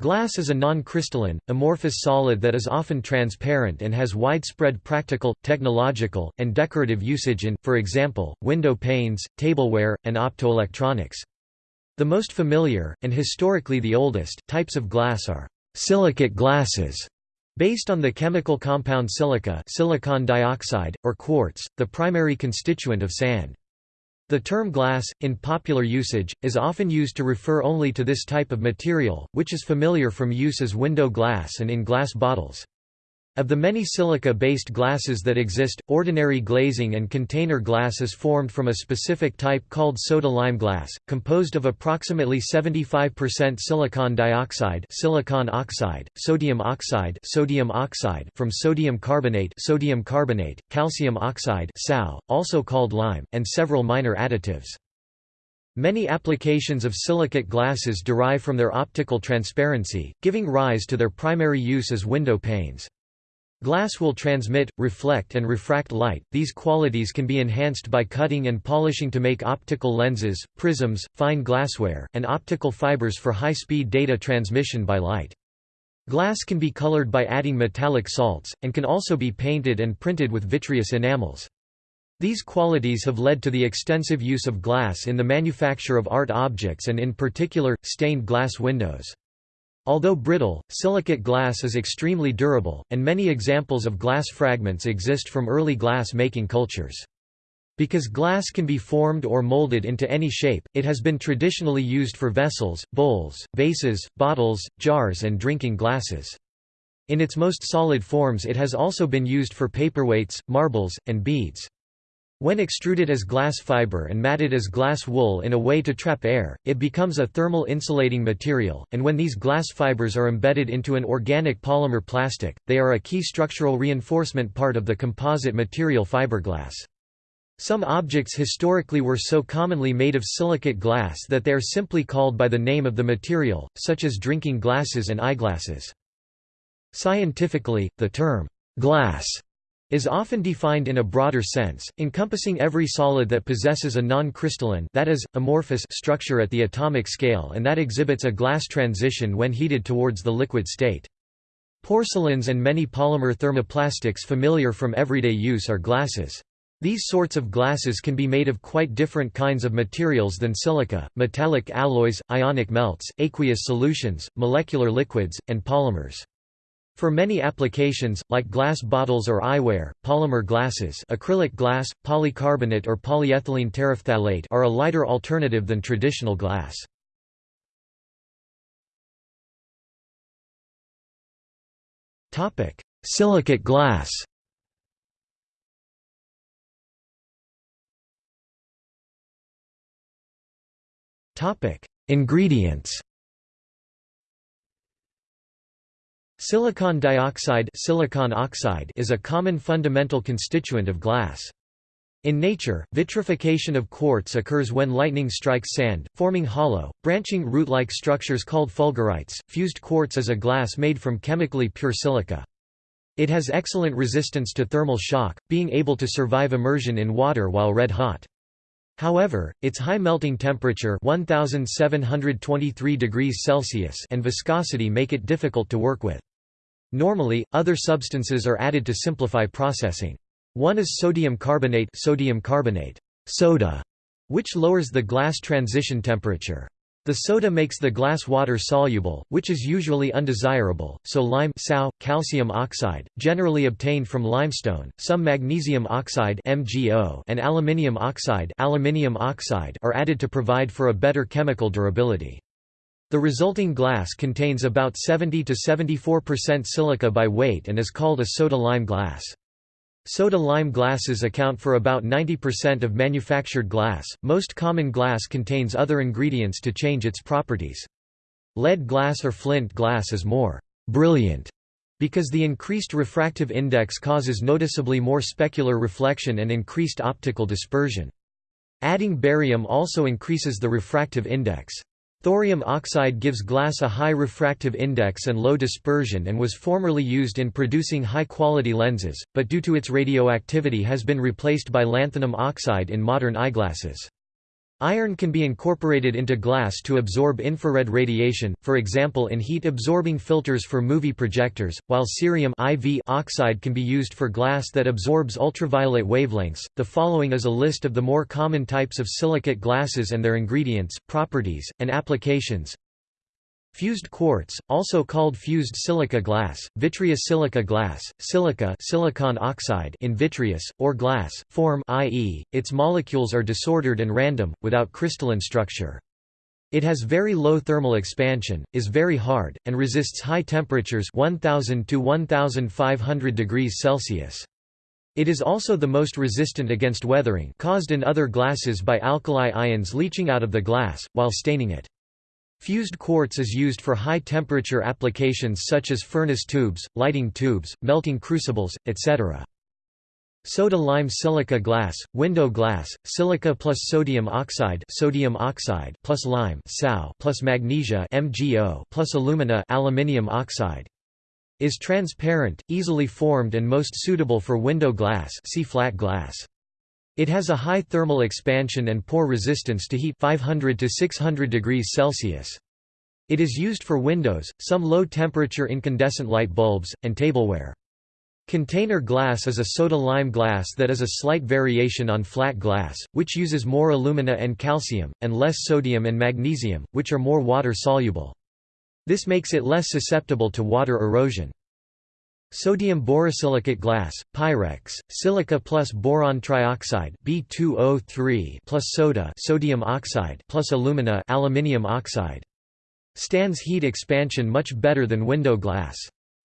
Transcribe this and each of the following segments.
Glass is a non-crystalline, amorphous solid that is often transparent and has widespread practical, technological, and decorative usage in, for example, window panes, tableware, and optoelectronics. The most familiar, and historically the oldest, types of glass are silicate glasses, based on the chemical compound silica silicon dioxide, or quartz, the primary constituent of sand. The term glass, in popular usage, is often used to refer only to this type of material, which is familiar from use as window glass and in glass bottles. Of the many silica-based glasses that exist, ordinary glazing and container glass is formed from a specific type called soda-lime glass, composed of approximately 75% silicon dioxide silicon oxide, sodium oxide sodium oxide from sodium carbonate sodium carbonate, calcium oxide SaO, also called lime, and several minor additives. Many applications of silicate glasses derive from their optical transparency, giving rise to their primary use as window panes. Glass will transmit, reflect and refract light, these qualities can be enhanced by cutting and polishing to make optical lenses, prisms, fine glassware, and optical fibers for high-speed data transmission by light. Glass can be colored by adding metallic salts, and can also be painted and printed with vitreous enamels. These qualities have led to the extensive use of glass in the manufacture of art objects and in particular, stained glass windows. Although brittle, silicate glass is extremely durable, and many examples of glass fragments exist from early glass-making cultures. Because glass can be formed or molded into any shape, it has been traditionally used for vessels, bowls, vases, bottles, jars and drinking glasses. In its most solid forms it has also been used for paperweights, marbles, and beads. When extruded as glass fiber and matted as glass wool in a way to trap air, it becomes a thermal insulating material, and when these glass fibers are embedded into an organic polymer plastic, they are a key structural reinforcement part of the composite material fiberglass. Some objects historically were so commonly made of silicate glass that they are simply called by the name of the material, such as drinking glasses and eyeglasses. Scientifically, the term, glass is often defined in a broader sense, encompassing every solid that possesses a non-crystalline that is, amorphous structure at the atomic scale and that exhibits a glass transition when heated towards the liquid state. Porcelains and many polymer thermoplastics familiar from everyday use are glasses. These sorts of glasses can be made of quite different kinds of materials than silica, metallic alloys, ionic melts, aqueous solutions, molecular liquids, and polymers. For many applications, like glass bottles or eyewear, polymer glasses acrylic glass, polycarbonate or polyethylene terephthalate are a lighter alternative than traditional glass. Silicate glass Ingredients Silicon dioxide silicon oxide is a common fundamental constituent of glass. In nature, vitrification of quartz occurs when lightning strikes sand, forming hollow, branching root-like structures called fulgurites. Fused quartz is a glass made from chemically pure silica. It has excellent resistance to thermal shock, being able to survive immersion in water while red hot. However, its high melting temperature 1723 degrees Celsius and viscosity make it difficult to work with. Normally, other substances are added to simplify processing. One is sodium carbonate, sodium carbonate soda, which lowers the glass transition temperature. The soda makes the glass water soluble, which is usually undesirable, so lime SaO, calcium oxide, generally obtained from limestone, some magnesium oxide MgO and aluminium oxide, aluminium oxide are added to provide for a better chemical durability. The resulting glass contains about 70 to 74% silica by weight and is called a soda-lime glass. Soda-lime glasses account for about 90% of manufactured glass. Most common glass contains other ingredients to change its properties. Lead glass or flint glass is more brilliant because the increased refractive index causes noticeably more specular reflection and increased optical dispersion. Adding barium also increases the refractive index. Thorium oxide gives glass a high refractive index and low dispersion and was formerly used in producing high-quality lenses, but due to its radioactivity has been replaced by lanthanum oxide in modern eyeglasses. Iron can be incorporated into glass to absorb infrared radiation, for example in heat-absorbing filters for movie projectors, while cerium IV oxide can be used for glass that absorbs ultraviolet wavelengths. The following is a list of the more common types of silicate glasses and their ingredients, properties, and applications. Fused quartz, also called fused silica glass, vitreous silica glass, silica silicon oxide in vitreous, or glass, form i.e., its molecules are disordered and random, without crystalline structure. It has very low thermal expansion, is very hard, and resists high temperatures 1000 to 1500 degrees Celsius. It is also the most resistant against weathering caused in other glasses by alkali ions leaching out of the glass, while staining it. Fused quartz is used for high-temperature applications such as furnace tubes, lighting tubes, melting crucibles, etc. Soda-lime silica glass, window glass, silica plus sodium oxide, sodium oxide plus lime (SaO) plus magnesia (MgO) plus alumina aluminium oxide is transparent, easily formed and most suitable for window glass see flat glass. It has a high thermal expansion and poor resistance to heat 500 to 600 degrees Celsius. It is used for windows, some low-temperature incandescent light bulbs, and tableware. Container glass is a soda-lime glass that is a slight variation on flat glass, which uses more alumina and calcium, and less sodium and magnesium, which are more water-soluble. This makes it less susceptible to water erosion. Sodium borosilicate glass, Pyrex, silica plus boron trioxide B2O3 plus soda sodium oxide plus alumina aluminium oxide. Stands heat expansion much better than window glass.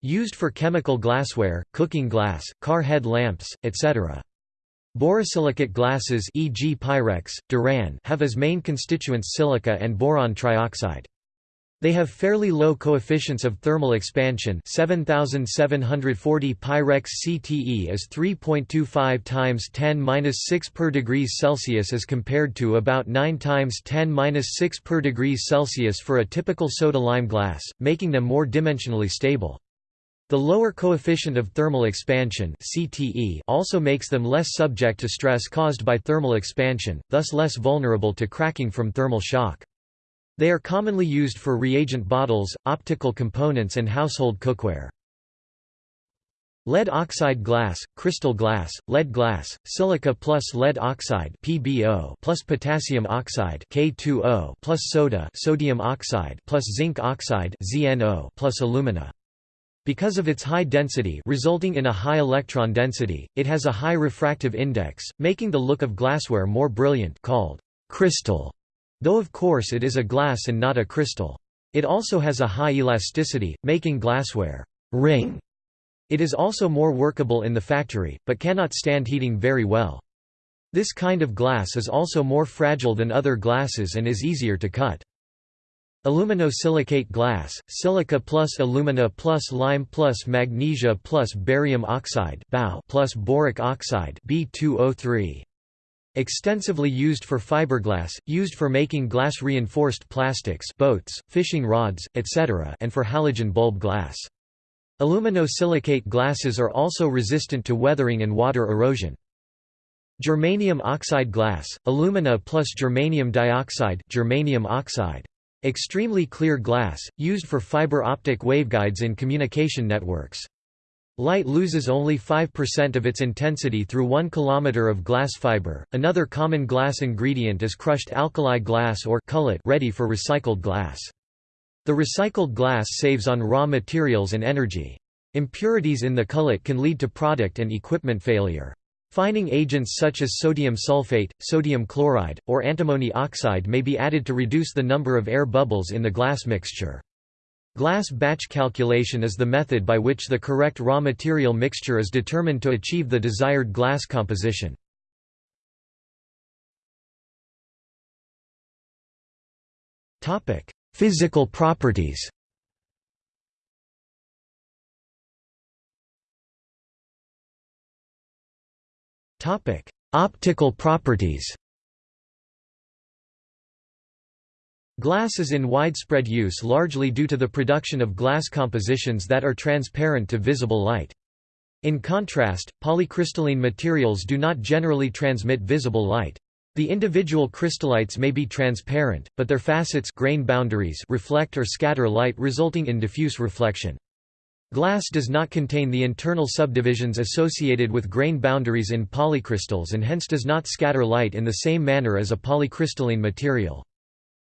Used for chemical glassware, cooking glass, car head lamps, etc. Borosilicate glasses e.g. Pyrex, Duran have as main constituents silica and boron trioxide. They have fairly low coefficients of thermal expansion 7740 Pyrex CTE is 3.25 times 10-6 per degrees Celsius as compared to about 9 times 10-6 per degrees Celsius for a typical soda-lime glass, making them more dimensionally stable. The lower coefficient of thermal expansion CTE also makes them less subject to stress caused by thermal expansion, thus less vulnerable to cracking from thermal shock. They are commonly used for reagent bottles, optical components and household cookware. Lead oxide glass, crystal glass, lead glass, silica plus lead oxide PbO plus potassium oxide K2O plus soda sodium oxide plus zinc oxide ZNO plus alumina. Because of its high density resulting in a high electron density, it has a high refractive index, making the look of glassware more brilliant called crystal. Though of course it is a glass and not a crystal. It also has a high elasticity, making glassware ring. It is also more workable in the factory, but cannot stand heating very well. This kind of glass is also more fragile than other glasses and is easier to cut. Aluminosilicate glass, silica plus alumina plus lime plus magnesia plus barium oxide plus boric oxide B2O3. Extensively used for fiberglass, used for making glass-reinforced plastics boats, fishing rods, etc. and for halogen bulb glass. Aluminosilicate glasses are also resistant to weathering and water erosion. Germanium oxide glass, alumina plus germanium dioxide germanium oxide. Extremely clear glass, used for fiber optic waveguides in communication networks. Light loses only 5% of its intensity through 1 km of glass fiber. Another common glass ingredient is crushed alkali glass or cullet ready for recycled glass. The recycled glass saves on raw materials and energy. Impurities in the cullet can lead to product and equipment failure. Fining agents such as sodium sulfate, sodium chloride, or antimony oxide may be added to reduce the number of air bubbles in the glass mixture. Glass batch calculation is the method by which the correct raw material mixture is determined to achieve the desired glass composition. Physical properties Optical properties Glass is in widespread use largely due to the production of glass compositions that are transparent to visible light. In contrast, polycrystalline materials do not generally transmit visible light. The individual crystallites may be transparent, but their facets grain boundaries reflect or scatter light resulting in diffuse reflection. Glass does not contain the internal subdivisions associated with grain boundaries in polycrystals and hence does not scatter light in the same manner as a polycrystalline material.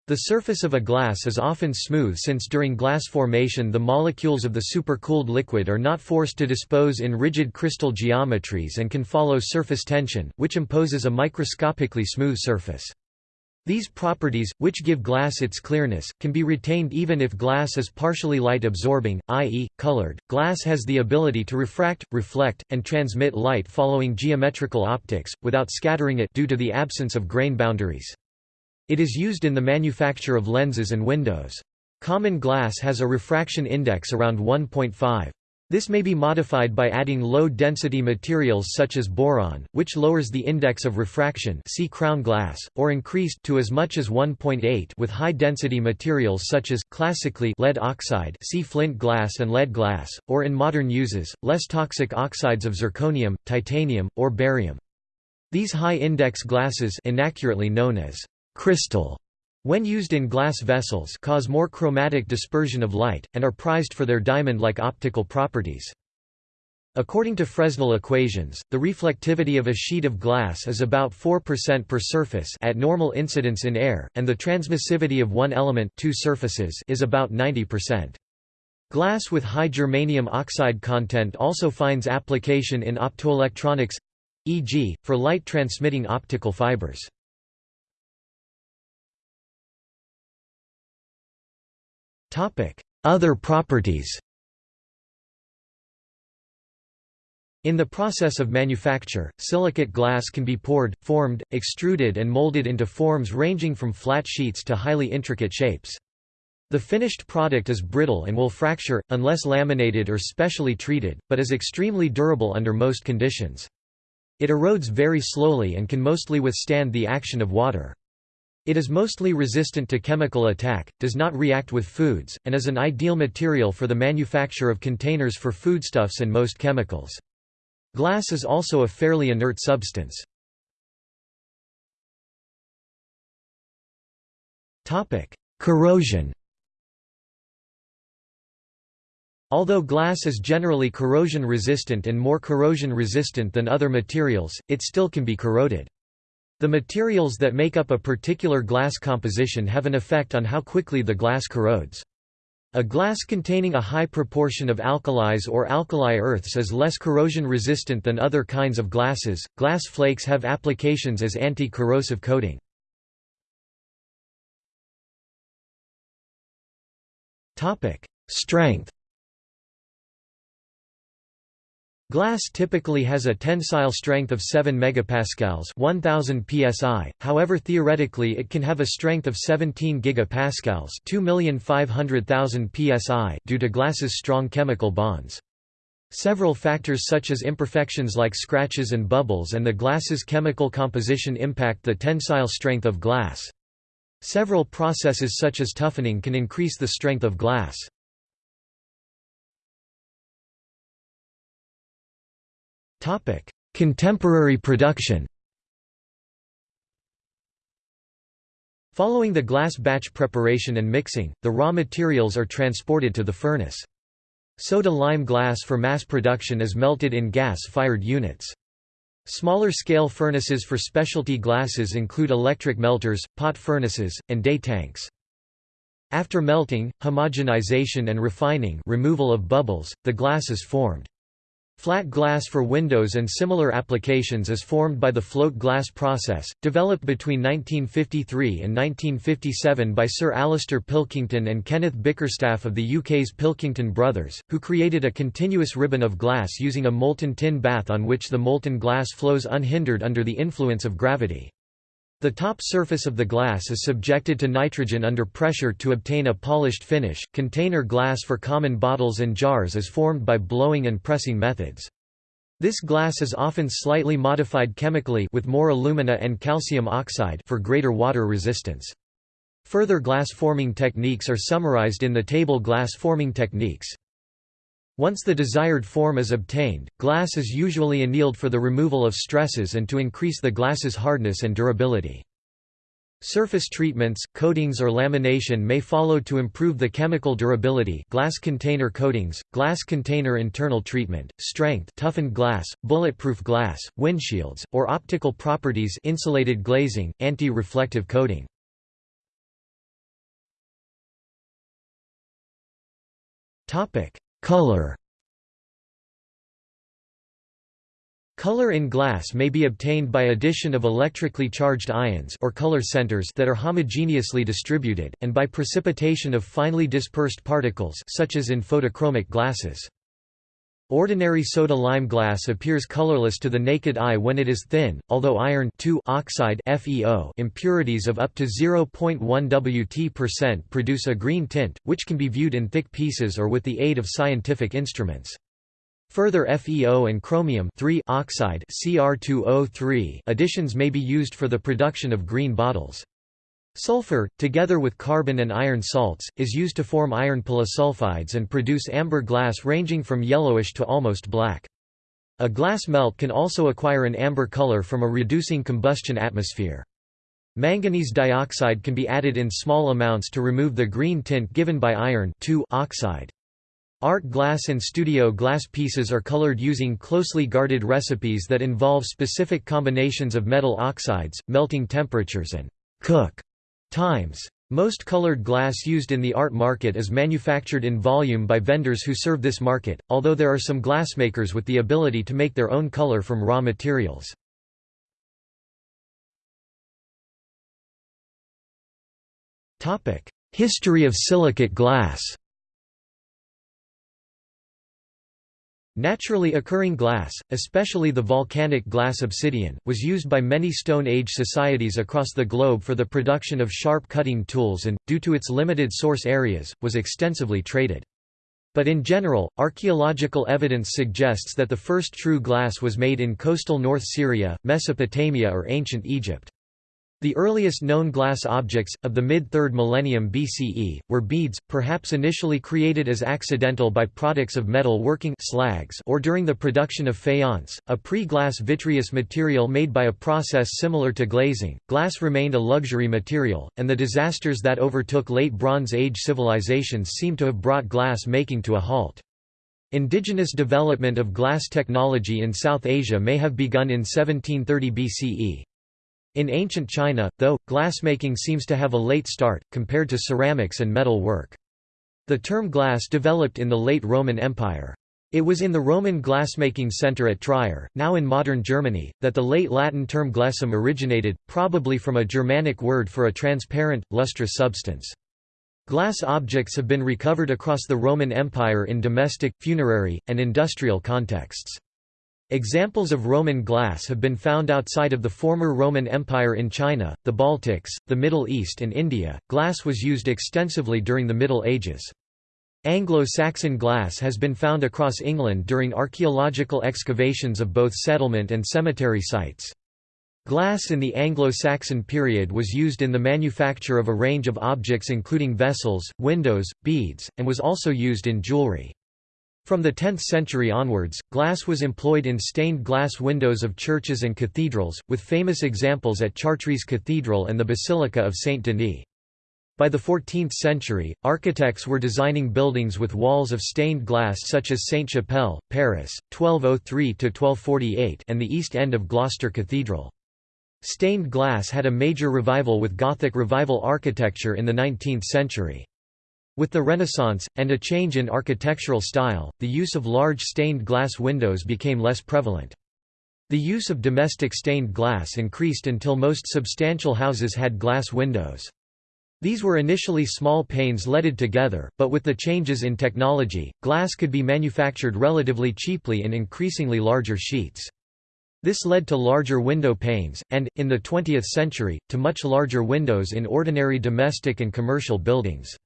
The surface of a glass is often smooth since during glass formation the molecules of the supercooled liquid are not forced to dispose in rigid crystal geometries and can follow surface tension, which imposes a microscopically smooth surface. These properties, which give glass its clearness, can be retained even if glass is partially light absorbing, i.e., colored. Glass has the ability to refract, reflect, and transmit light following geometrical optics, without scattering it due to the absence of grain boundaries. It is used in the manufacture of lenses and windows. Common glass has a refraction index around 1.5. This may be modified by adding low-density materials such as boron, which lowers the index of refraction see crown glass, or increased to as much as 1.8 with high-density materials such as, classically lead oxide see flint glass and lead glass, or in modern uses, less toxic oxides of zirconium, titanium, or barium. These high-index glasses inaccurately known as crystal when used in glass vessels cause more chromatic dispersion of light, and are prized for their diamond-like optical properties. According to Fresnel equations, the reflectivity of a sheet of glass is about 4% per surface at normal incidence in air, and the transmissivity of one element two surfaces is about 90%. Glass with high germanium oxide content also finds application in optoelectronics—e.g., for light-transmitting optical fibers. Other properties In the process of manufacture, silicate glass can be poured, formed, extruded and molded into forms ranging from flat sheets to highly intricate shapes. The finished product is brittle and will fracture, unless laminated or specially treated, but is extremely durable under most conditions. It erodes very slowly and can mostly withstand the action of water. It is mostly resistant to chemical attack, does not react with foods, and is an ideal material for the manufacture of containers for foodstuffs and most chemicals. Glass is also a fairly inert substance. Corrosion Although glass is generally corrosion resistant and more corrosion resistant than other materials, it still can be corroded. The materials that make up a particular glass composition have an effect on how quickly the glass corrodes. A glass containing a high proportion of alkalis or alkali earths is less corrosion resistant than other kinds of glasses. Glass flakes have applications as anti-corrosive coating. Topic: Strength Glass typically has a tensile strength of 7 megapascals 1000 psi, however theoretically it can have a strength of 17 gigapascals 2,500,000 psi due to glass's strong chemical bonds. Several factors such as imperfections like scratches and bubbles and the glass's chemical composition impact the tensile strength of glass. Several processes such as toughening can increase the strength of glass. Contemporary production Following the glass batch preparation and mixing, the raw materials are transported to the furnace. Soda-lime glass for mass production is melted in gas-fired units. Smaller scale furnaces for specialty glasses include electric melters, pot furnaces, and day tanks. After melting, homogenization and refining removal of bubbles, the glass is formed. Flat glass for windows and similar applications is formed by the float glass process, developed between 1953 and 1957 by Sir Alastair Pilkington and Kenneth Bickerstaff of the UK's Pilkington Brothers, who created a continuous ribbon of glass using a molten tin bath on which the molten glass flows unhindered under the influence of gravity. The top surface of the glass is subjected to nitrogen under pressure to obtain a polished finish. Container glass for common bottles and jars is formed by blowing and pressing methods. This glass is often slightly modified chemically with more alumina and calcium oxide for greater water resistance. Further glass forming techniques are summarized in the table glass forming techniques. Once the desired form is obtained, glass is usually annealed for the removal of stresses and to increase the glass's hardness and durability. Surface treatments, coatings or lamination may follow to improve the chemical durability glass container coatings, glass container internal treatment, strength toughened glass, bulletproof glass, windshields, or optical properties insulated glazing, anti-reflective coating. Color Color in glass may be obtained by addition of electrically charged ions or color centers that are homogeneously distributed, and by precipitation of finely dispersed particles such as in photochromic glasses. Ordinary soda-lime glass appears colorless to the naked eye when it is thin, although iron oxide FeO impurities of up to 0.1 Wt% produce a green tint, which can be viewed in thick pieces or with the aid of scientific instruments. Further FeO and chromium oxide Cr2O3 additions may be used for the production of green bottles. Sulfur, together with carbon and iron salts, is used to form iron polysulfides and produce amber glass ranging from yellowish to almost black. A glass melt can also acquire an amber color from a reducing combustion atmosphere. Manganese dioxide can be added in small amounts to remove the green tint given by iron oxide. Art glass and studio glass pieces are colored using closely guarded recipes that involve specific combinations of metal oxides, melting temperatures and cook times. Most colored glass used in the art market is manufactured in volume by vendors who serve this market, although there are some glassmakers with the ability to make their own color from raw materials. History of silicate glass Naturally occurring glass, especially the volcanic glass obsidian, was used by many Stone Age societies across the globe for the production of sharp cutting tools and, due to its limited source areas, was extensively traded. But in general, archaeological evidence suggests that the first true glass was made in coastal North Syria, Mesopotamia or ancient Egypt. The earliest known glass objects, of the mid-3rd millennium BCE, were beads, perhaps initially created as accidental by products of metal working slags or during the production of faience, a pre-glass vitreous material made by a process similar to glazing. Glass remained a luxury material, and the disasters that overtook late Bronze Age civilizations seem to have brought glass making to a halt. Indigenous development of glass technology in South Asia may have begun in 1730 BCE. In ancient China, though, glassmaking seems to have a late start, compared to ceramics and metal work. The term glass developed in the late Roman Empire. It was in the Roman glassmaking center at Trier, now in modern Germany, that the late Latin term glessum originated, probably from a Germanic word for a transparent, lustrous substance. Glass objects have been recovered across the Roman Empire in domestic, funerary, and industrial contexts. Examples of Roman glass have been found outside of the former Roman Empire in China, the Baltics, the Middle East, and India. Glass was used extensively during the Middle Ages. Anglo-Saxon glass has been found across England during archaeological excavations of both settlement and cemetery sites. Glass in the Anglo-Saxon period was used in the manufacture of a range of objects including vessels, windows, beads, and was also used in jewelry. From the 10th century onwards, glass was employed in stained glass windows of churches and cathedrals, with famous examples at Chartres Cathedral and the Basilica of Saint Denis. By the 14th century, architects were designing buildings with walls of stained glass such as Sainte-Chapelle, Paris, 1203–1248 and the east end of Gloucester Cathedral. Stained glass had a major revival with Gothic Revival architecture in the 19th century. With the Renaissance, and a change in architectural style, the use of large stained glass windows became less prevalent. The use of domestic stained glass increased until most substantial houses had glass windows. These were initially small panes leaded together, but with the changes in technology, glass could be manufactured relatively cheaply in increasingly larger sheets. This led to larger window panes, and, in the 20th century, to much larger windows in ordinary domestic and commercial buildings.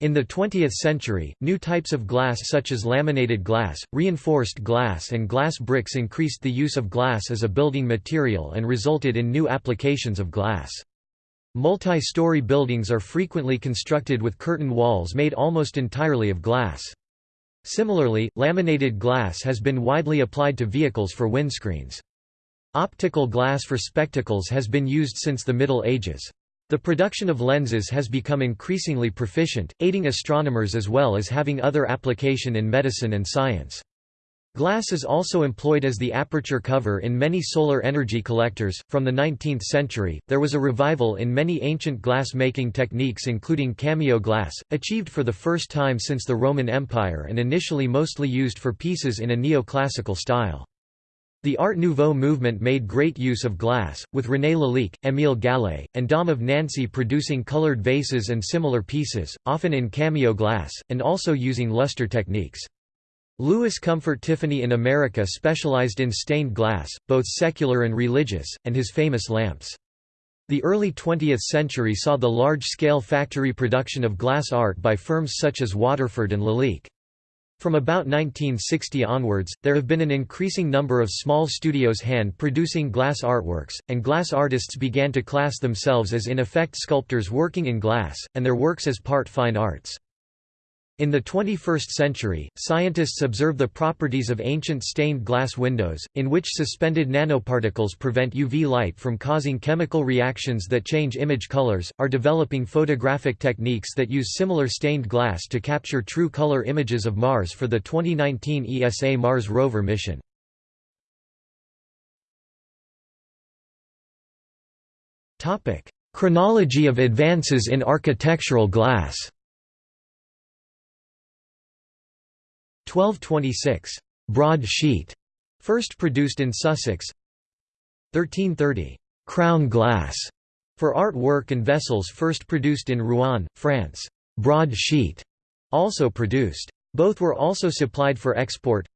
In the 20th century, new types of glass such as laminated glass, reinforced glass and glass bricks increased the use of glass as a building material and resulted in new applications of glass. Multi-story buildings are frequently constructed with curtain walls made almost entirely of glass. Similarly, laminated glass has been widely applied to vehicles for windscreens. Optical glass for spectacles has been used since the Middle Ages. The production of lenses has become increasingly proficient, aiding astronomers as well as having other application in medicine and science. Glass is also employed as the aperture cover in many solar energy collectors. From the 19th century, there was a revival in many ancient glass making techniques, including cameo glass, achieved for the first time since the Roman Empire and initially mostly used for pieces in a neoclassical style. The Art Nouveau movement made great use of glass, with René Lalique, Émile Gallé, and Daum of Nancy producing colored vases and similar pieces, often in cameo glass, and also using luster techniques. Louis Comfort Tiffany in America specialized in stained glass, both secular and religious, and his famous lamps. The early 20th century saw the large-scale factory production of glass art by firms such as Waterford and Lalique. From about 1960 onwards, there have been an increasing number of small studios hand-producing glass artworks, and glass artists began to class themselves as in effect sculptors working in glass, and their works as part fine arts. In the 21st century, scientists observe the properties of ancient stained glass windows, in which suspended nanoparticles prevent UV light from causing chemical reactions that change image colors, are developing photographic techniques that use similar stained glass to capture true color images of Mars for the 2019 ESA Mars rover mission. Chronology of advances in architectural glass 1226, broad sheet, first produced in Sussex. 1330, crown glass, for art work and vessels first produced in Rouen, France. Broad sheet, also produced. Both were also supplied for export.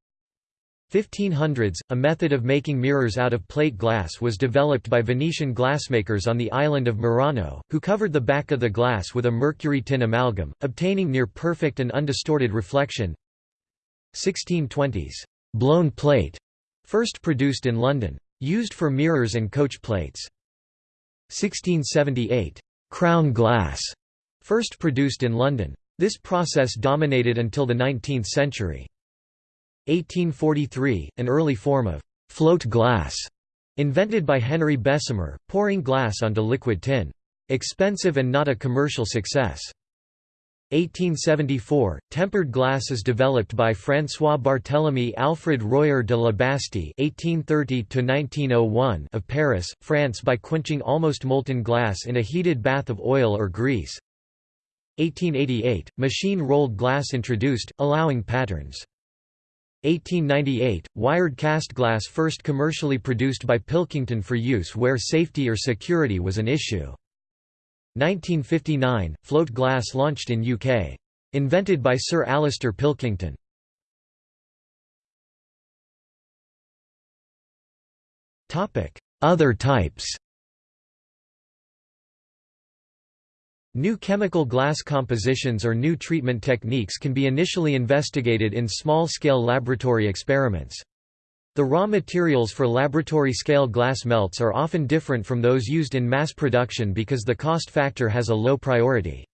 1500s, a method of making mirrors out of plate glass was developed by Venetian glassmakers on the island of Murano, who covered the back of the glass with a mercury tin amalgam, obtaining near perfect and undistorted reflection. 1620s blown plate, first produced in London. Used for mirrors and coach plates. 1678 crown glass, first produced in London. This process dominated until the 19th century. 1843, an early form of float glass, invented by Henry Bessemer, pouring glass onto liquid tin. Expensive and not a commercial success. 1874, tempered glass is developed by François Barthélemy Alfred Royer de la Bastie (1830–1901) of Paris, France, by quenching almost molten glass in a heated bath of oil or grease. 1888, machine-rolled glass introduced, allowing patterns. 1898, wired cast glass first commercially produced by Pilkington for use where safety or security was an issue. 1959, float glass launched in UK. Invented by Sir Alastair Pilkington. Other types New chemical glass compositions or new treatment techniques can be initially investigated in small-scale laboratory experiments. The raw materials for laboratory-scale glass melts are often different from those used in mass production because the cost factor has a low priority.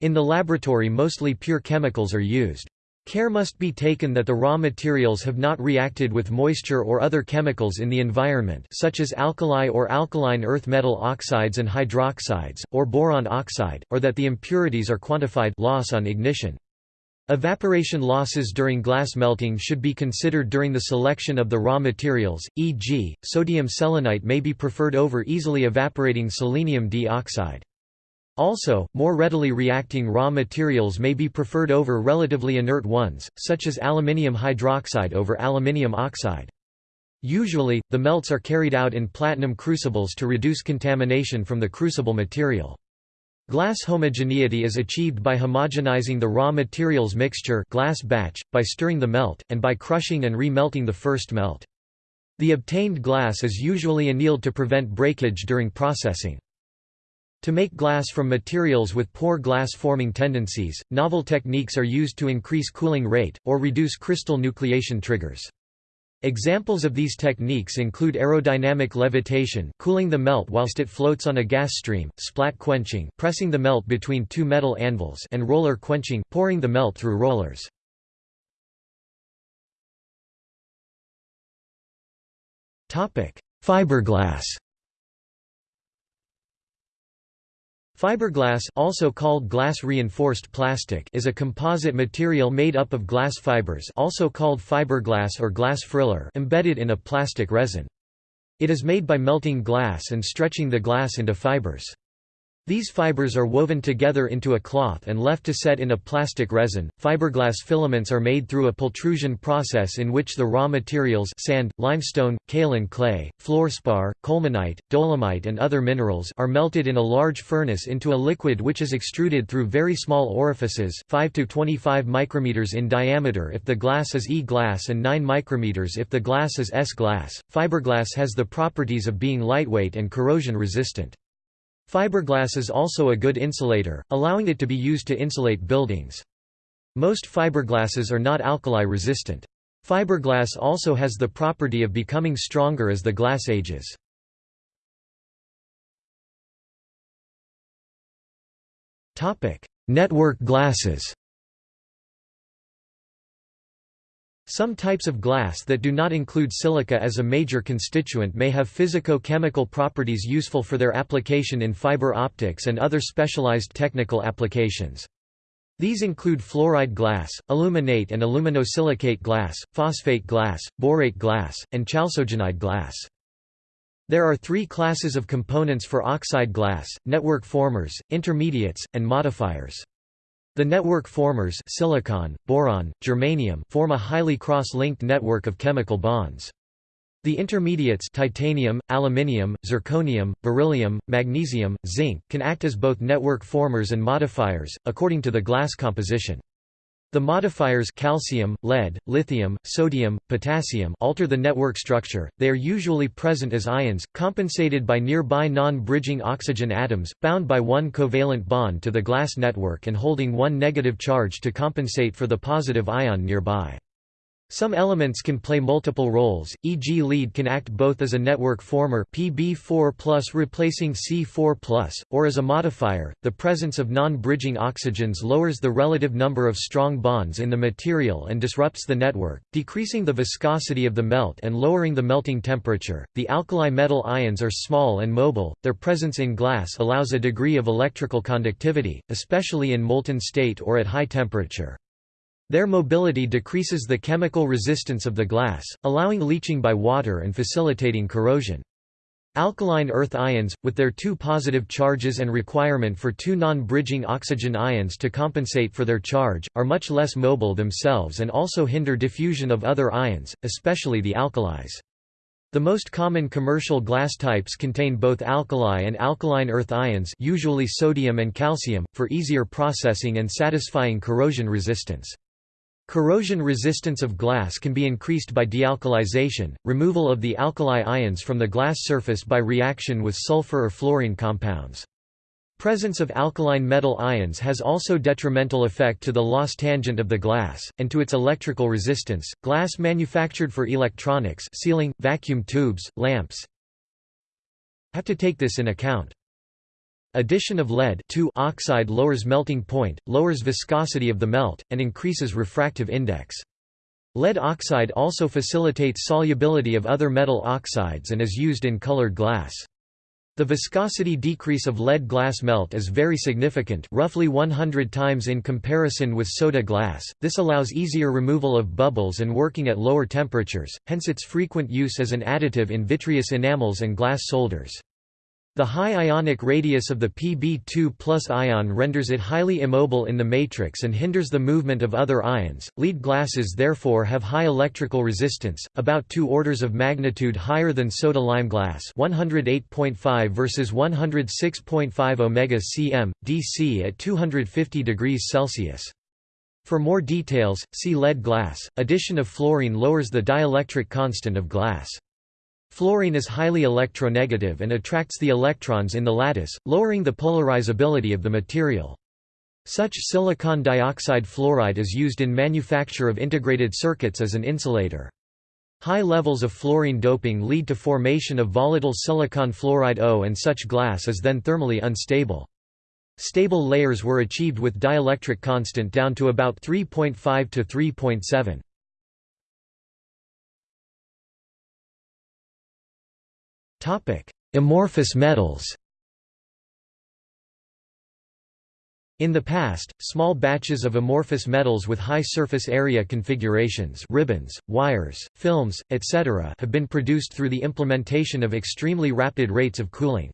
In the laboratory mostly pure chemicals are used. Care must be taken that the raw materials have not reacted with moisture or other chemicals in the environment such as alkali or alkaline earth metal oxides and hydroxides, or boron oxide, or that the impurities are quantified loss on ignition. Evaporation losses during glass melting should be considered during the selection of the raw materials, e.g., sodium selenite may be preferred over easily evaporating selenium dioxide. Also, more readily reacting raw materials may be preferred over relatively inert ones, such as aluminium hydroxide over aluminium oxide. Usually, the melts are carried out in platinum crucibles to reduce contamination from the crucible material. Glass homogeneity is achieved by homogenizing the raw materials mixture glass batch, by stirring the melt, and by crushing and re-melting the first melt. The obtained glass is usually annealed to prevent breakage during processing. To make glass from materials with poor glass-forming tendencies, novel techniques are used to increase cooling rate, or reduce crystal nucleation triggers. Examples of these techniques include aerodynamic levitation cooling the melt whilst it floats on a gas stream, splat quenching pressing the melt between two metal anvils and roller quenching pouring the melt through rollers. Fiberglass Fiberglass also called glass-reinforced plastic is a composite material made up of glass fibers also called fiberglass or glass friller embedded in a plastic resin. It is made by melting glass and stretching the glass into fibers. These fibers are woven together into a cloth and left to set in a plastic resin. Fiberglass filaments are made through a pultrusion process in which the raw materials sand, limestone, kaolin clay, fluorspar, colemanite, dolomite and other minerals are melted in a large furnace into a liquid which is extruded through very small orifices 5 to 25 micrometers in diameter if the glass is E-glass and 9 micrometers if the glass is S-glass. Fiberglass has the properties of being lightweight and corrosion resistant. Fiberglass is also a good insulator, allowing it to be used to insulate buildings. Most fiberglasses are not alkali resistant. Fiberglass also has the property of becoming stronger as the glass ages. Network glasses Some types of glass that do not include silica as a major constituent may have physico-chemical properties useful for their application in fiber optics and other specialized technical applications. These include fluoride glass, aluminate and aluminosilicate glass, phosphate glass, borate glass, and chalcogenide glass. There are three classes of components for oxide glass, network formers, intermediates, and modifiers. The network formers silicon, boron, germanium form a highly cross-linked network of chemical bonds. The intermediates titanium, aluminium, zirconium, beryllium, magnesium, zinc can act as both network formers and modifiers, according to the glass composition. The modifiers calcium, lead, lithium, sodium, potassium alter the network structure, they are usually present as ions, compensated by nearby non-bridging oxygen atoms, bound by one covalent bond to the glass network and holding one negative charge to compensate for the positive ion nearby. Some elements can play multiple roles, e.g. lead can act both as a network former Pb4+ replacing Si4+, or as a modifier. The presence of non-bridging oxygens lowers the relative number of strong bonds in the material and disrupts the network, decreasing the viscosity of the melt and lowering the melting temperature. The alkali metal ions are small and mobile. Their presence in glass allows a degree of electrical conductivity, especially in molten state or at high temperature. Their mobility decreases the chemical resistance of the glass, allowing leaching by water and facilitating corrosion. Alkaline earth ions, with their two positive charges and requirement for two non-bridging oxygen ions to compensate for their charge, are much less mobile themselves and also hinder diffusion of other ions, especially the alkalis. The most common commercial glass types contain both alkali and alkaline earth ions usually sodium and calcium, for easier processing and satisfying corrosion resistance. Corrosion resistance of glass can be increased by dealkalization, removal of the alkali ions from the glass surface by reaction with sulfur or fluorine compounds. Presence of alkaline metal ions has also detrimental effect to the loss tangent of the glass, and to its electrical resistance. Glass manufactured for electronics sealing, vacuum tubes, lamps have to take this in account. Addition of lead oxide lowers melting point, lowers viscosity of the melt, and increases refractive index. Lead oxide also facilitates solubility of other metal oxides and is used in colored glass. The viscosity decrease of lead glass melt is very significant roughly 100 times in comparison with soda glass, this allows easier removal of bubbles and working at lower temperatures, hence its frequent use as an additive in vitreous enamels and glass solders. The high ionic radius of the Pb2 ion renders it highly immobile in the matrix and hinders the movement of other ions. Lead glasses therefore have high electrical resistance, about 2 orders of magnitude higher than soda lime glass 108.5 versus 106.5 omega cm, dC at 250 degrees Celsius. For more details, see lead glass. Addition of fluorine lowers the dielectric constant of glass. Fluorine is highly electronegative and attracts the electrons in the lattice, lowering the polarizability of the material. Such silicon dioxide fluoride is used in manufacture of integrated circuits as an insulator. High levels of fluorine doping lead to formation of volatile silicon fluoride O and such glass is then thermally unstable. Stable layers were achieved with dielectric constant down to about 3.5 to 3.7. Amorphous metals In the past, small batches of amorphous metals with high surface area configurations ribbons, wires, films, etc. have been produced through the implementation of extremely rapid rates of cooling.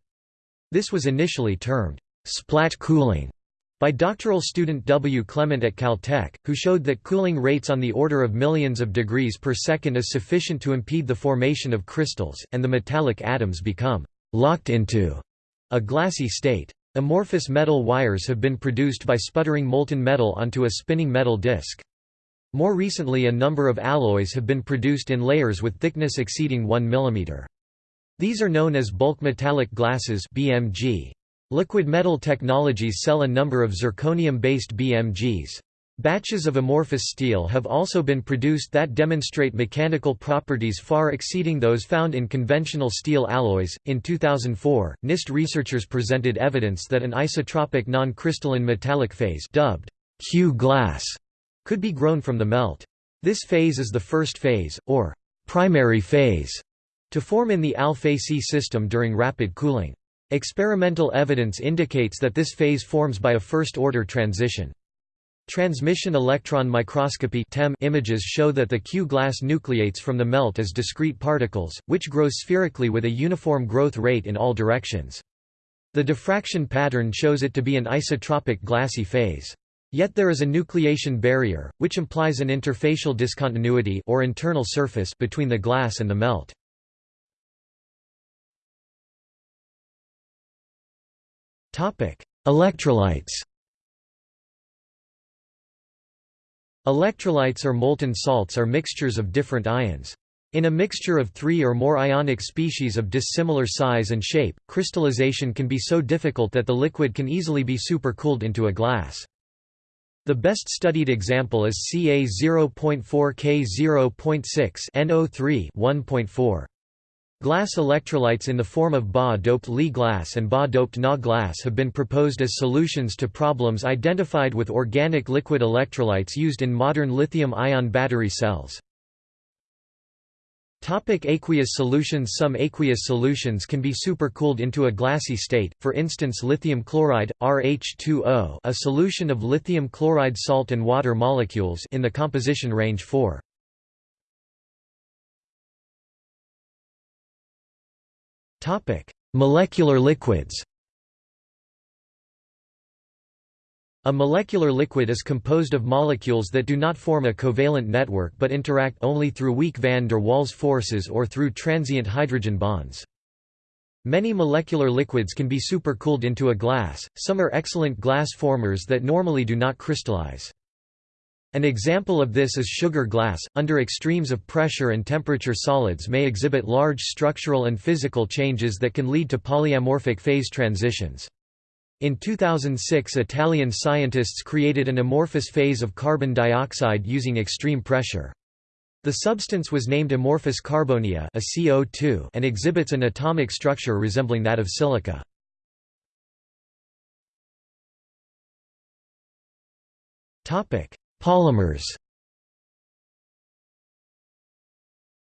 This was initially termed splat cooling by doctoral student W. Klement at Caltech, who showed that cooling rates on the order of millions of degrees per second is sufficient to impede the formation of crystals, and the metallic atoms become locked into a glassy state. Amorphous metal wires have been produced by sputtering molten metal onto a spinning metal disc. More recently a number of alloys have been produced in layers with thickness exceeding 1 mm. These are known as bulk metallic glasses BMG. Liquidmetal Technologies sell a number of zirconium-based BMGs. Batches of amorphous steel have also been produced that demonstrate mechanical properties far exceeding those found in conventional steel alloys. In 2004, NIST researchers presented evidence that an isotropic non-crystalline metallic phase dubbed Q glass could be grown from the melt. This phase is the first phase, or primary phase, to form in the Al-Fe-Si system during rapid cooling. Experimental evidence indicates that this phase forms by a first-order transition. Transmission electron microscopy images show that the Q-glass nucleates from the melt as discrete particles, which grow spherically with a uniform growth rate in all directions. The diffraction pattern shows it to be an isotropic glassy phase. Yet there is a nucleation barrier, which implies an interfacial discontinuity or internal surface between the glass and the melt. Electrolytes Electrolytes or molten salts are mixtures of different ions. In a mixture of three or more ionic species of dissimilar size and shape, crystallization can be so difficult that the liquid can easily be supercooled into a glass. The best studied example is Ca 0.4 K 0.6 NO3 1.4. Glass electrolytes in the form of Ba-doped Li glass and Ba-doped Na glass have been proposed as solutions to problems identified with organic liquid electrolytes used in modern lithium-ion battery cells. Topic aqueous solutions Some aqueous solutions can be supercooled into a glassy state, for instance lithium chloride, RH2O a solution of lithium chloride salt and water molecules in the composition range 4. Molecular liquids A molecular liquid is composed of molecules that do not form a covalent network but interact only through weak van der Waals forces or through transient hydrogen bonds. Many molecular liquids can be supercooled into a glass, some are excellent glass formers that normally do not crystallize. An example of this is sugar glass. Under extremes of pressure and temperature, solids may exhibit large structural and physical changes that can lead to polyamorphic phase transitions. In 2006 Italian scientists created an amorphous phase of carbon dioxide using extreme pressure. The substance was named amorphous carbonia a CO2 and exhibits an atomic structure resembling that of silica. Polymers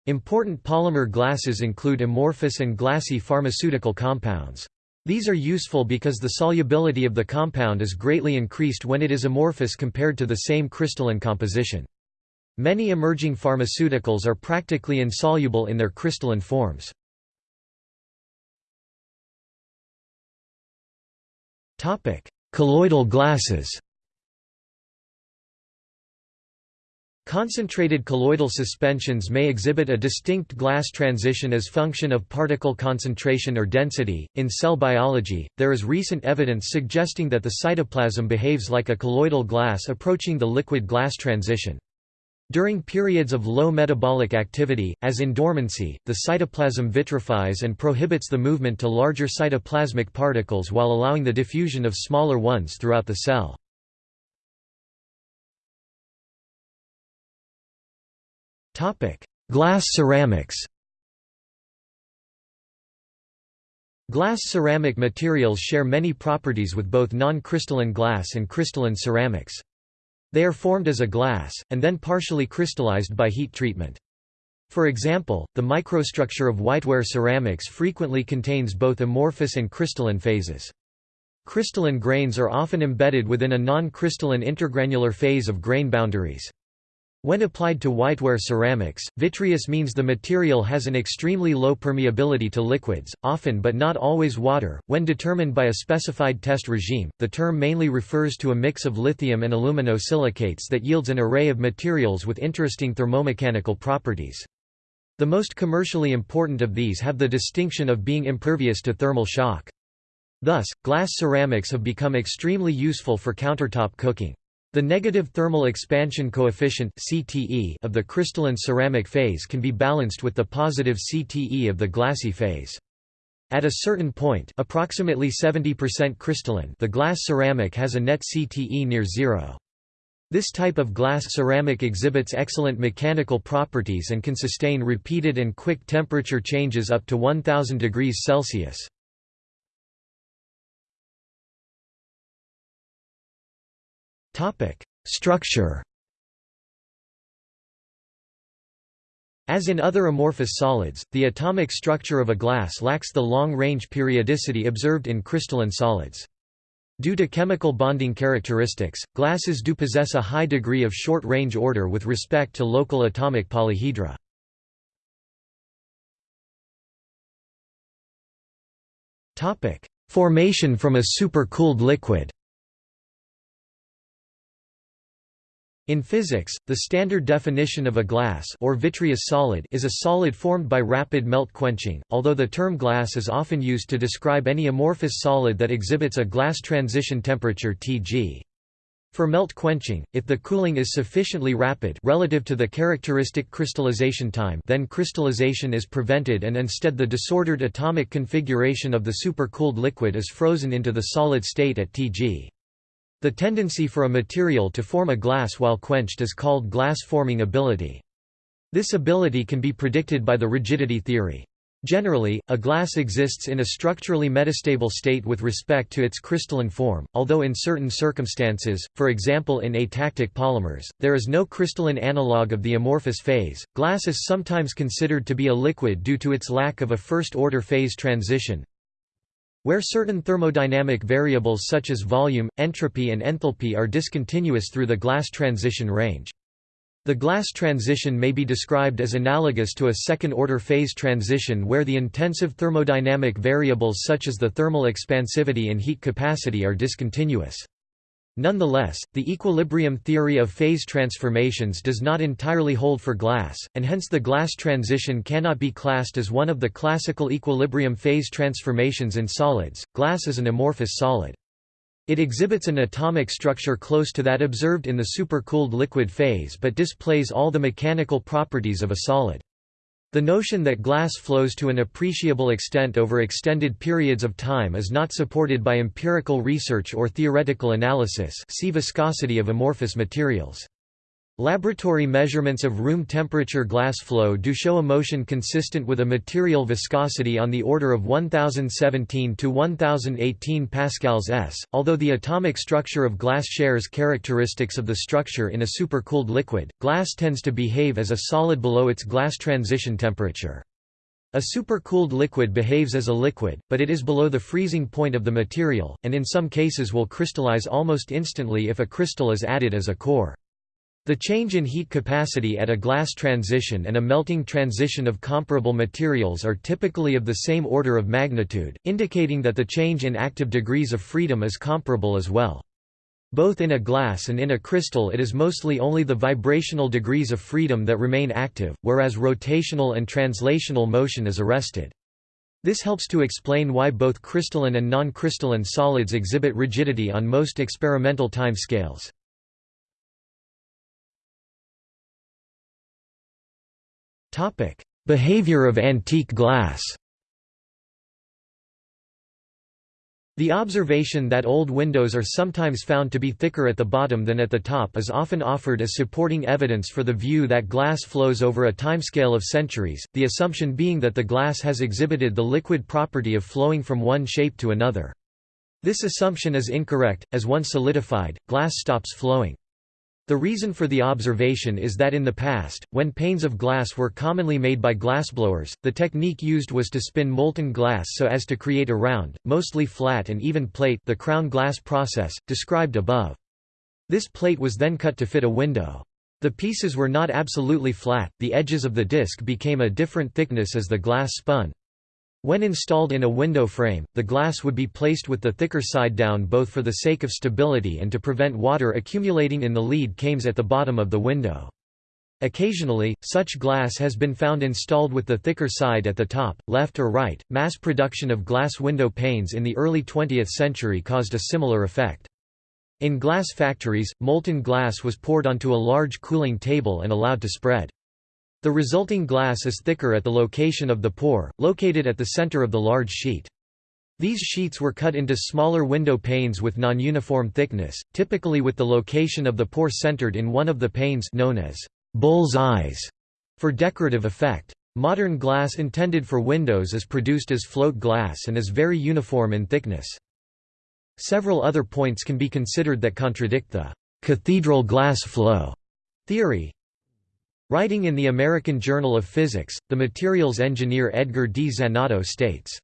Important polymer glasses include amorphous and glassy pharmaceutical compounds. These are useful because the solubility of the compound is greatly increased when it is amorphous compared to the same crystalline composition. Many emerging pharmaceuticals are practically insoluble in their crystalline forms. Colloidal glasses Concentrated colloidal suspensions may exhibit a distinct glass transition as function of particle concentration or density. In cell biology, there is recent evidence suggesting that the cytoplasm behaves like a colloidal glass approaching the liquid glass transition. During periods of low metabolic activity, as in dormancy, the cytoplasm vitrifies and prohibits the movement to larger cytoplasmic particles while allowing the diffusion of smaller ones throughout the cell. Glass ceramics Glass ceramic materials share many properties with both non-crystalline glass and crystalline ceramics. They are formed as a glass, and then partially crystallized by heat treatment. For example, the microstructure of whiteware ceramics frequently contains both amorphous and crystalline phases. Crystalline grains are often embedded within a non-crystalline intergranular phase of grain boundaries. When applied to whiteware ceramics, vitreous means the material has an extremely low permeability to liquids, often but not always water. When determined by a specified test regime, the term mainly refers to a mix of lithium and aluminosilicates that yields an array of materials with interesting thermomechanical properties. The most commercially important of these have the distinction of being impervious to thermal shock. Thus, glass ceramics have become extremely useful for countertop cooking. The negative thermal expansion coefficient (CTE) of the crystalline ceramic phase can be balanced with the positive CTE of the glassy phase. At a certain point, approximately 70% crystalline, the glass ceramic has a net CTE near zero. This type of glass ceramic exhibits excellent mechanical properties and can sustain repeated and quick temperature changes up to 1000 degrees Celsius. Structure As in other amorphous solids, the atomic structure of a glass lacks the long-range periodicity observed in crystalline solids. Due to chemical bonding characteristics, glasses do possess a high degree of short-range order with respect to local atomic polyhedra. Formation from a supercooled liquid In physics, the standard definition of a glass or vitreous solid is a solid formed by rapid melt quenching, although the term glass is often used to describe any amorphous solid that exhibits a glass transition temperature Tg. For melt quenching, if the cooling is sufficiently rapid relative to the characteristic crystallization time then crystallization is prevented and instead the disordered atomic configuration of the supercooled liquid is frozen into the solid state at Tg. The tendency for a material to form a glass while quenched is called glass-forming ability. This ability can be predicted by the rigidity theory. Generally, a glass exists in a structurally metastable state with respect to its crystalline form, although in certain circumstances, for example in atactic polymers, there is no crystalline analog of the amorphous phase. Glass is sometimes considered to be a liquid due to its lack of a first-order phase transition, where certain thermodynamic variables such as volume, entropy and enthalpy are discontinuous through the glass transition range. The glass transition may be described as analogous to a second-order phase transition where the intensive thermodynamic variables such as the thermal expansivity and heat capacity are discontinuous. Nonetheless, the equilibrium theory of phase transformations does not entirely hold for glass, and hence the glass transition cannot be classed as one of the classical equilibrium phase transformations in solids. Glass is an amorphous solid. It exhibits an atomic structure close to that observed in the supercooled liquid phase but displays all the mechanical properties of a solid. The notion that glass flows to an appreciable extent over extended periods of time is not supported by empirical research or theoretical analysis see viscosity of amorphous materials. Laboratory measurements of room temperature glass flow do show a motion consistent with a material viscosity on the order of 1017 to 1018 pascals s, although the atomic structure of glass shares characteristics of the structure in a supercooled liquid, glass tends to behave as a solid below its glass transition temperature. A supercooled liquid behaves as a liquid, but it is below the freezing point of the material, and in some cases will crystallize almost instantly if a crystal is added as a core. The change in heat capacity at a glass transition and a melting transition of comparable materials are typically of the same order of magnitude, indicating that the change in active degrees of freedom is comparable as well. Both in a glass and in a crystal it is mostly only the vibrational degrees of freedom that remain active, whereas rotational and translational motion is arrested. This helps to explain why both crystalline and non-crystalline solids exhibit rigidity on most experimental time Topic: Behavior of antique glass. The observation that old windows are sometimes found to be thicker at the bottom than at the top is often offered as supporting evidence for the view that glass flows over a timescale of centuries, the assumption being that the glass has exhibited the liquid property of flowing from one shape to another. This assumption is incorrect, as once solidified, glass stops flowing. The reason for the observation is that in the past, when panes of glass were commonly made by glassblowers, the technique used was to spin molten glass so as to create a round, mostly flat and even plate the crown glass process, described above. This plate was then cut to fit a window. The pieces were not absolutely flat, the edges of the disc became a different thickness as the glass spun. When installed in a window frame, the glass would be placed with the thicker side down both for the sake of stability and to prevent water accumulating in the lead cames at the bottom of the window. Occasionally, such glass has been found installed with the thicker side at the top, left or right. Mass production of glass window panes in the early 20th century caused a similar effect. In glass factories, molten glass was poured onto a large cooling table and allowed to spread. The resulting glass is thicker at the location of the pour, located at the center of the large sheet. These sheets were cut into smaller window panes with non-uniform thickness, typically with the location of the pour centered in one of the panes known as bull's eyes for decorative effect. Modern glass intended for windows is produced as float glass and is very uniform in thickness. Several other points can be considered that contradict the cathedral glass flow theory. Writing in the American Journal of Physics, the materials engineer Edgar D. Zanotto states,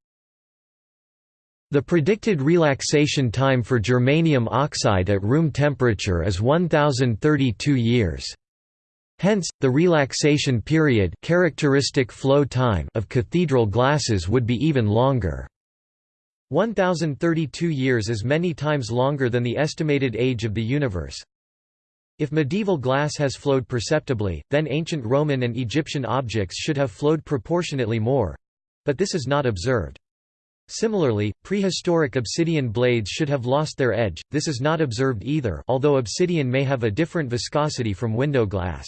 the predicted relaxation time for germanium oxide at room temperature is 1032 years. Hence, the relaxation period characteristic flow time of cathedral glasses would be even longer. 1032 years is many times longer than the estimated age of the universe. If medieval glass has flowed perceptibly, then ancient Roman and Egyptian objects should have flowed proportionately more—but this is not observed. Similarly, prehistoric obsidian blades should have lost their edge, this is not observed either although obsidian may have a different viscosity from window glass.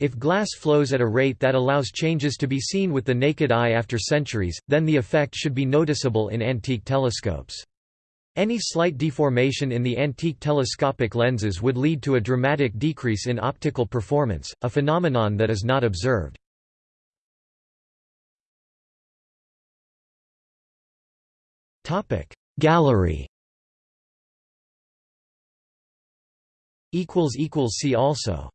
If glass flows at a rate that allows changes to be seen with the naked eye after centuries, then the effect should be noticeable in antique telescopes. Any slight deformation in the antique telescopic lenses would lead to a dramatic decrease in optical performance, a phenomenon that is not observed. Gallery See also